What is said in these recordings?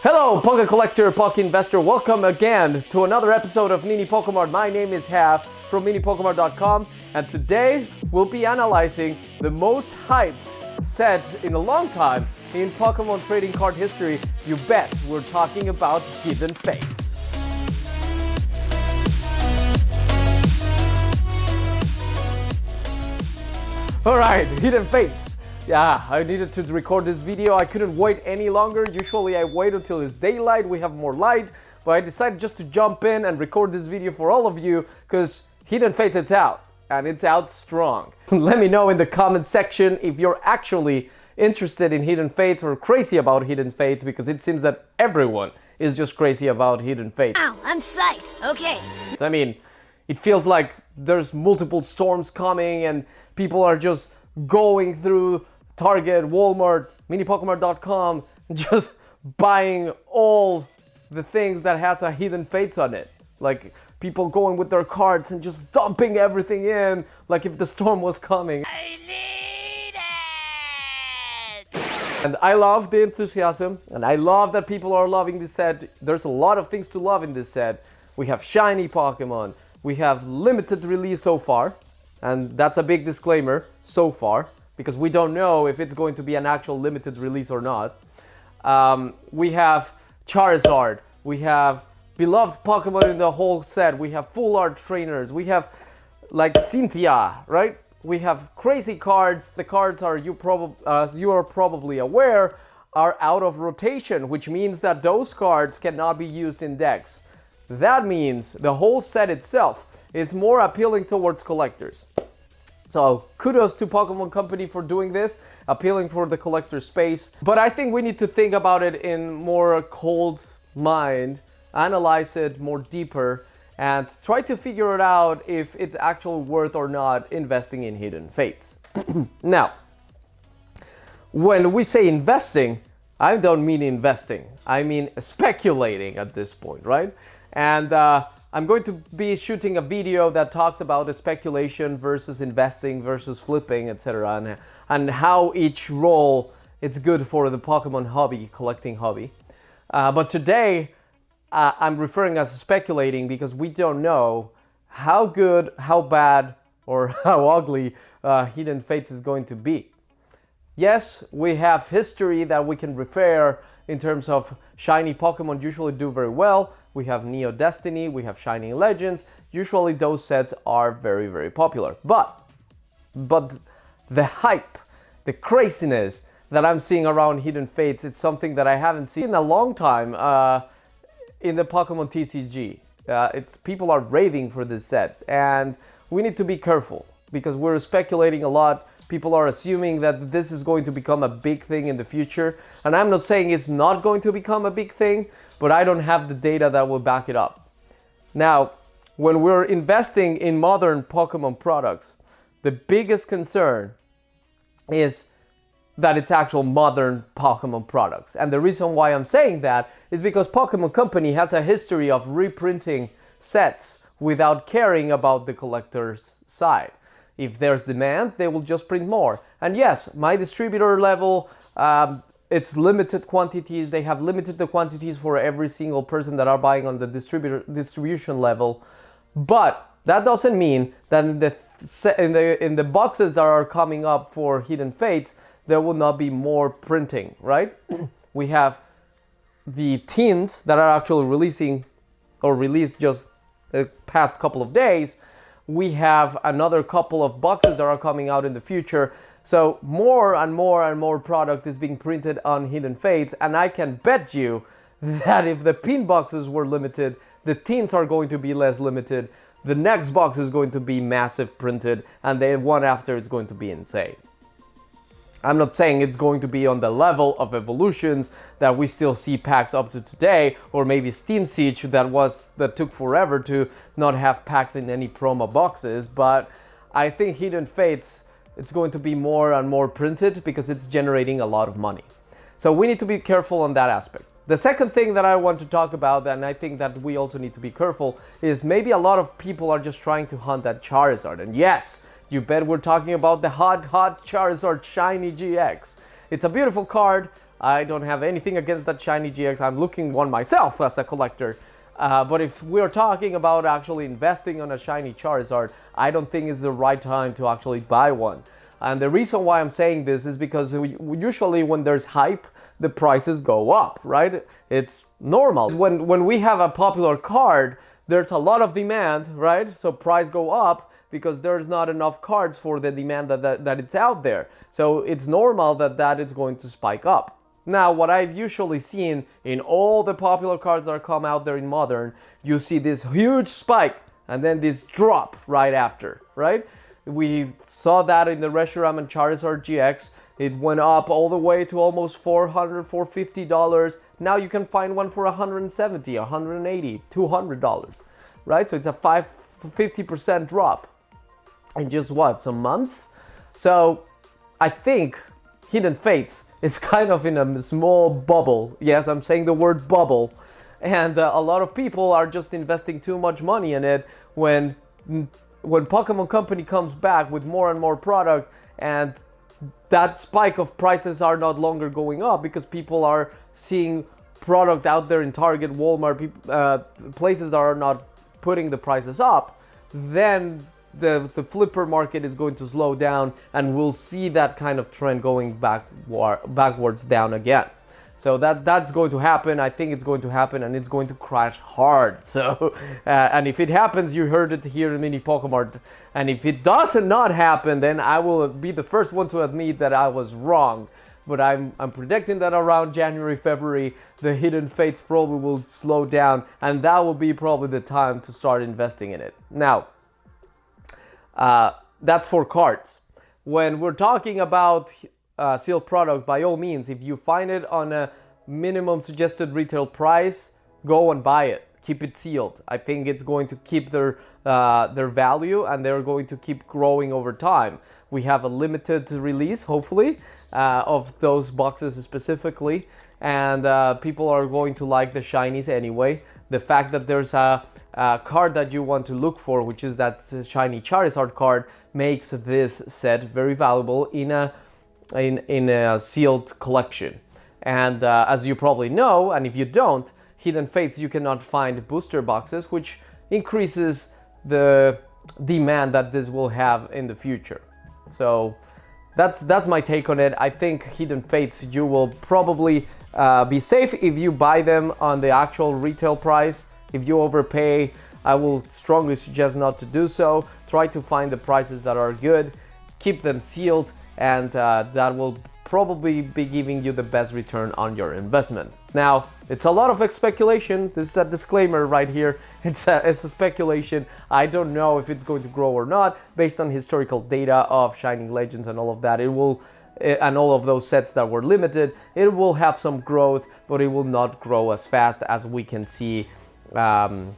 Hello, Poke Collector, Poke Investor. Welcome again to another episode of Mini Pokemon. My name is Half from MiniPokemon.com, and today we'll be analyzing the most hyped set in a long time in Pokemon trading card history. You bet we're talking about Hidden Fates. Alright, Hidden Fates. Yeah, I needed to record this video. I couldn't wait any longer. Usually I wait until it's daylight, we have more light. But I decided just to jump in and record this video for all of you because Hidden Fates is out and it's out strong. Let me know in the comment section if you're actually interested in Hidden Fates or crazy about Hidden Fates because it seems that everyone is just crazy about Hidden Fates. Ow, I'm psyched. Okay. I mean, it feels like there's multiple storms coming and people are just going through Target, Walmart, minipokemon.com, just buying all the things that has a hidden fates on it. Like people going with their carts and just dumping everything in like if the storm was coming. I need it! And I love the enthusiasm and I love that people are loving this set. There's a lot of things to love in this set. We have shiny Pokemon. We have limited release so far. And that's a big disclaimer, so far because we don't know if it's going to be an actual limited release or not. Um, we have Charizard, we have beloved Pokemon in the whole set, we have full art trainers, we have like Cynthia, right? We have crazy cards. The cards are you probably, as you are probably aware, are out of rotation, which means that those cards cannot be used in decks. That means the whole set itself is more appealing towards collectors. So kudos to Pokemon Company for doing this, appealing for the collector space. But I think we need to think about it in more cold mind, analyze it more deeper, and try to figure it out if it's actually worth or not investing in Hidden Fates. now, when we say investing, I don't mean investing. I mean speculating at this point, right? And uh, I'm going to be shooting a video that talks about speculation versus investing versus flipping, etc. And, and how each role it's good for the Pokemon hobby, collecting hobby. Uh, but today, uh, I'm referring as speculating because we don't know how good, how bad, or how ugly uh, Hidden Fates is going to be. Yes, we have history that we can refer in terms of shiny Pokemon usually do very well. We have Neo Destiny, we have Shining Legends. Usually those sets are very, very popular. But, but the hype, the craziness that I'm seeing around Hidden Fates, it's something that I haven't seen in a long time uh, in the Pokemon TCG. Uh, it's people are raving for this set and we need to be careful because we're speculating a lot People are assuming that this is going to become a big thing in the future. And I'm not saying it's not going to become a big thing, but I don't have the data that will back it up. Now, when we're investing in modern Pokemon products, the biggest concern is that it's actual modern Pokemon products. And the reason why I'm saying that is because Pokemon Company has a history of reprinting sets without caring about the collector's side. If there's demand, they will just print more. And yes, my distributor level, um, it's limited quantities. They have limited the quantities for every single person that are buying on the distributor distribution level. But that doesn't mean that in the in the in the boxes that are coming up for Hidden Fates, there will not be more printing, right? we have the tins that are actually releasing or released just the past couple of days we have another couple of boxes that are coming out in the future. So more and more and more product is being printed on Hidden Fates and I can bet you that if the pin boxes were limited, the tins are going to be less limited, the next box is going to be massive printed and the one after is going to be insane. I'm not saying it's going to be on the level of evolutions that we still see packs up to today, or maybe Steam Siege that was that took forever to not have packs in any promo boxes, but I think Hidden Fates it's going to be more and more printed because it's generating a lot of money. So we need to be careful on that aspect. The second thing that I want to talk about, and I think that we also need to be careful, is maybe a lot of people are just trying to hunt that Charizard. And yes, you bet we're talking about the hot, hot Charizard Shiny GX. It's a beautiful card. I don't have anything against that shiny GX. I'm looking one myself as a collector. Uh, but if we're talking about actually investing on a shiny Charizard, I don't think it's the right time to actually buy one. And the reason why I'm saying this is because usually when there's hype, the prices go up, right? It's normal. When, when we have a popular card, there's a lot of demand, right? So price go up because there's not enough cards for the demand that, that, that it's out there. So it's normal that that is going to spike up. Now, what I've usually seen in all the popular cards that come out there in Modern, you see this huge spike and then this drop right after, right? We saw that in the Reshiram and Charizard GX. It went up all the way to almost 400 450 dollars. Now you can find one for $170, $180, 200 dollars, right? So it's a 5 50% drop in just what, some months? So I think Hidden Fates is kind of in a small bubble. Yes, I'm saying the word bubble. And uh, a lot of people are just investing too much money in it when when Pokemon Company comes back with more and more product and that spike of prices are not longer going up because people are seeing product out there in Target, Walmart, uh, places are not putting the prices up, then the, the flipper market is going to slow down and we'll see that kind of trend going back, backwards down again. So that that's going to happen. I think it's going to happen, and it's going to crash hard. So, uh, and if it happens, you heard it here in Mini Pokemon. And if it doesn't not happen, then I will be the first one to admit that I was wrong. But I'm I'm predicting that around January, February, the Hidden Fates probably will slow down, and that will be probably the time to start investing in it. Now, uh, that's for cards. When we're talking about uh, sealed product, by all means, if you find it on a minimum suggested retail price, go and buy it. Keep it sealed. I think it's going to keep their uh, their value and they're going to keep growing over time. We have a limited release, hopefully, uh, of those boxes specifically, and uh, people are going to like the shinies anyway. The fact that there's a, a card that you want to look for, which is that shiny Charizard card, makes this set very valuable in a in, in a sealed collection. And uh, as you probably know, and if you don't, Hidden Fates you cannot find booster boxes, which increases the demand that this will have in the future. So that's that's my take on it. I think Hidden Fates you will probably uh, be safe if you buy them on the actual retail price. If you overpay, I will strongly suggest not to do so. Try to find the prices that are good, keep them sealed, and uh, that will probably be giving you the best return on your investment. Now, it's a lot of speculation. This is a disclaimer right here. It's a, it's a, speculation. I don't know if it's going to grow or not based on historical data of Shining Legends and all of that. It will eh, and all of those sets that were limited, it will have some growth, but it will not grow as fast as we can see um,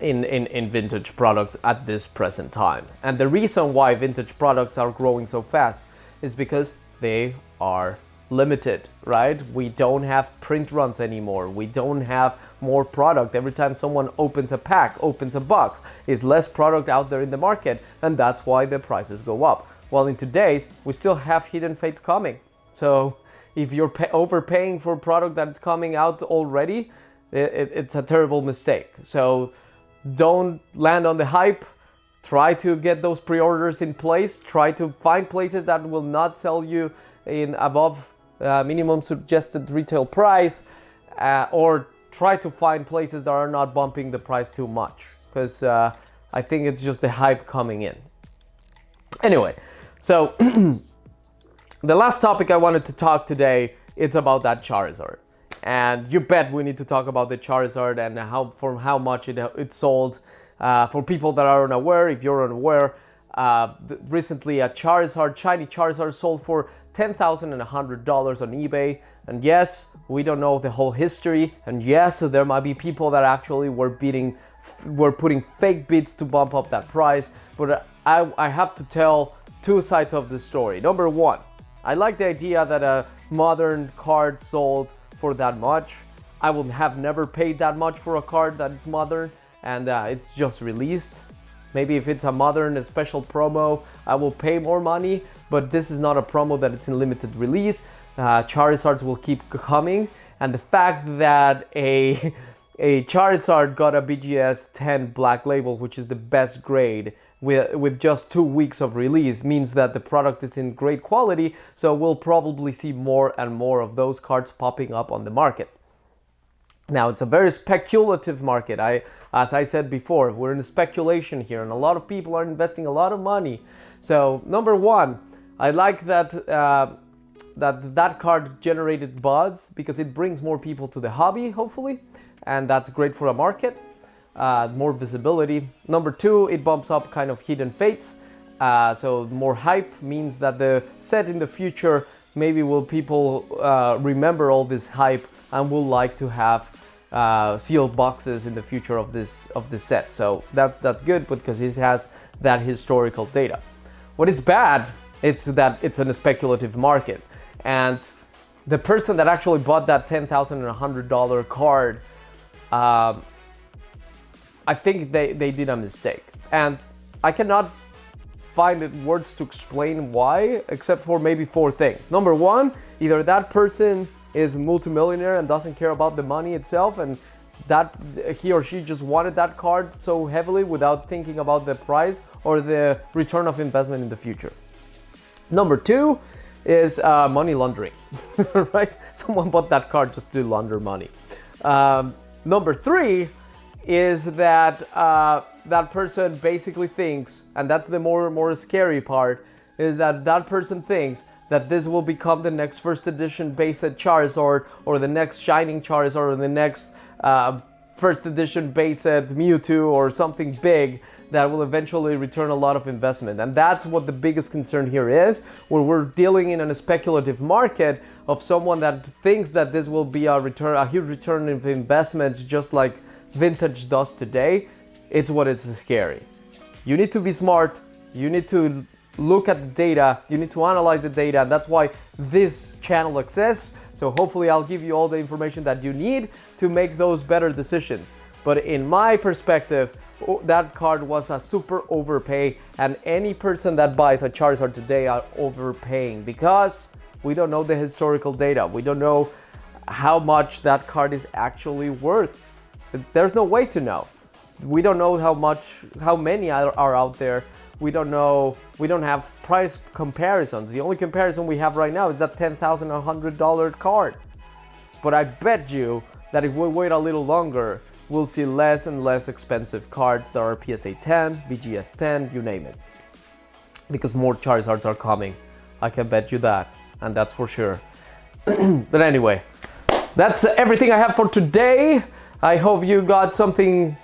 in, in, in vintage products at this present time. And the reason why vintage products are growing so fast is because they are limited, right? We don't have print runs anymore. We don't have more product. Every time someone opens a pack, opens a box, is less product out there in the market, and that's why the prices go up. While in today's, we still have Hidden Fates coming. So if you're overpaying for product that's coming out already, it, it's a terrible mistake. So don't land on the hype. Try to get those pre-orders in place. Try to find places that will not sell you in above uh, minimum suggested retail price uh, or try to find places that are not bumping the price too much because uh, I think it's just the hype coming in. Anyway, so the last topic I wanted to talk today, it's about that Charizard and you bet we need to talk about the Charizard and how for how much it, it sold. Uh, for people that are unaware, if you're unaware, uh, recently a Charizard, shiny Charizard sold for $10,100 on eBay. And yes, we don't know the whole history. And yes, there might be people that actually were bidding, were putting fake bids to bump up that price. But I, I have to tell two sides of the story. Number one, I like the idea that a modern card sold for that much. I would have never paid that much for a card that is modern and uh, it's just released. Maybe if it's a modern a special promo, I will pay more money, but this is not a promo that it's in limited release. uh, Charizards will keep coming, and the fact that a a Charizard got a BGS 10 Black Label, which is the best grade, with, with just two weeks of release, means that the product is in great quality. So we'll probably see more and more of those cards popping up on the market. Now it's a very speculative market. I, as I said before, we're in speculation here, and a lot of people are investing a lot of money. So number one, I like that uh, that that card generated buzz because it brings more people to the hobby, hopefully, and that's great for a market. Uh, more visibility. Number two, it bumps up kind of hidden fates. Uh, so more hype means that the set in the future maybe will people uh, remember all this hype and will like to have uh, sealed boxes in the future of this of this set. So that that's good because it has that historical data. What it's bad, it's that it's in a speculative market, and the person that actually bought that ten thousand and hundred dollar card, um, I think they they did a mistake, and I cannot find words to explain why, except for maybe four things. Number one, either that person is multimillionaire and doesn't care about the money itself and that he or she just wanted that card so heavily without thinking about the price or the return of investment in the future. Number two is uh, money laundering, right? Someone bought that card just to launder money. Um, number three is that uh, that person basically thinks, and that's the more more scary part, is that that person thinks that this will become the next first edition base set Charizard or the next Shining Charizard or the next uh, first edition base set Mewtwo or something big that will eventually return a lot of investment. And that's what the biggest concern here is, where we're dealing in a speculative market of someone that thinks that this will be a return, a huge return of investment, just like vintage does today. It's what is scary. You need to be smart. You need to look at the data, you need to analyze the data, and that's why this channel exists. So hopefully I'll give you all the information that you need to make those better decisions. But in my perspective, that card was a super overpay and any person that buys a Charizard today are overpaying because we don't know the historical data. We don't know how much that card is actually worth. There's no way to know. We don't know how much, how many are, out there we don't know, we don't have price comparisons. The only comparison we have right now is that $10,000, $100 card. But I bet you that if we wait a little longer, we'll see less and less expensive cards that are PSA 10, BGS 10, you name it. Because more Charizards are coming. I can bet you that, and that's for sure. but anyway, that's everything I have for today. I hope you got something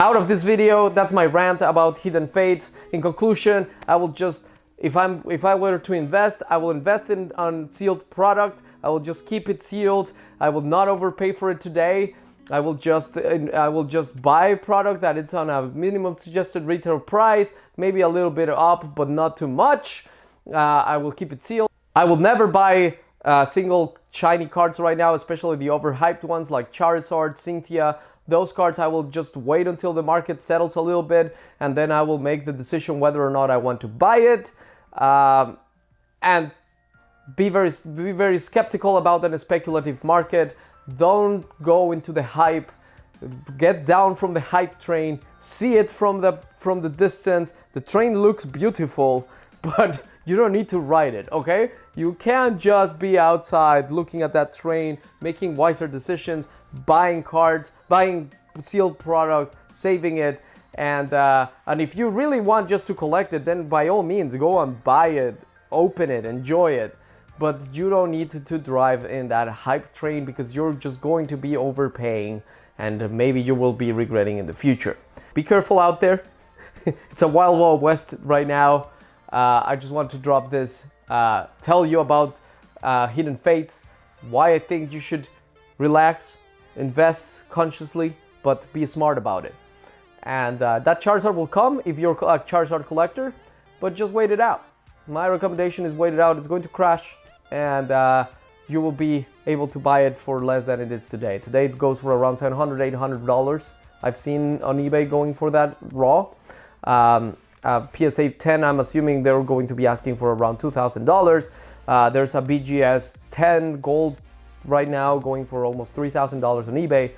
out of this video, that's my rant about hidden fates. In conclusion, I will just if I'm if I were to invest, I will invest in on sealed product. I will just keep it sealed. I will not overpay for it today. I will just I will just buy product that it's on a minimum suggested retail price, maybe a little bit up, but not too much. Uh, I will keep it sealed. I will never buy uh, single shiny cards right now, especially the overhyped ones like Charizard, Cynthia, those cards I will just wait until the market settles a little bit and then I will make the decision whether or not I want to buy it. Um, and be very, be very skeptical about a speculative market. Don't go into the hype. Get down from the hype train. See it from the from the distance. The train looks beautiful, but you don't need to ride it, okay? You can't just be outside looking at that train, making wiser decisions, buying cards, buying sealed product, saving it, and uh, and if you really want just to collect it, then by all means go and buy it, open it, enjoy it. But you don't need to, to drive in that hype train because you're just going to be overpaying and maybe you will be regretting in the future. Be careful out there. it's a wild wild west right now. Uh, I just want to drop this, uh, tell you about uh, Hidden Fates, why I think you should relax, invest consciously, but be smart about it. And that Charizard will come if you're a Charizard collector, but just wait it out. My recommendation is wait it out. It's going to crash and uh, you will be able to buy it for less than it is today. Today it goes for around 700 $800. I've seen on eBay going for that raw. Um, uh, PSA 10, I'm assuming they're going to be asking for around $2,000. Uh, there's a BGS 10 gold right now going for almost $3,000 on eBay.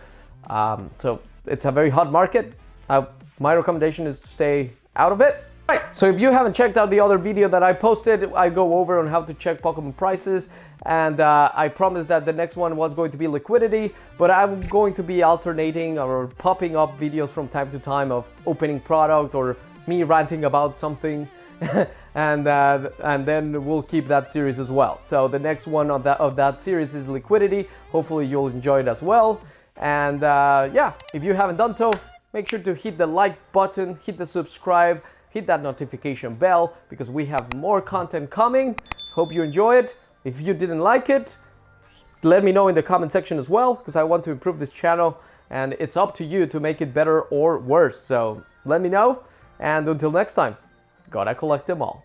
Um, so it's a very hot market. Uh, my recommendation is to stay out of it. Right, so if you haven't checked out the other video that I posted, I go over on how to check Pokemon prices and uh, I promised that the next one was going to be liquidity, but I'm going to be alternating or popping up videos from time to time of opening product or me ranting about something and uh, and then we'll keep that series as well. So the next one of that of that series is liquidity. Hopefully you'll enjoy it as well. And uh, yeah, if you haven't done so, make sure to hit the like button, hit the subscribe, hit that notification bell because we have more content coming. Hope you enjoy it. If you didn't like it, let me know in the comment section as well because I want to improve this channel and it's up to you to make it better or worse. So let me know and until next time, gotta collect them all.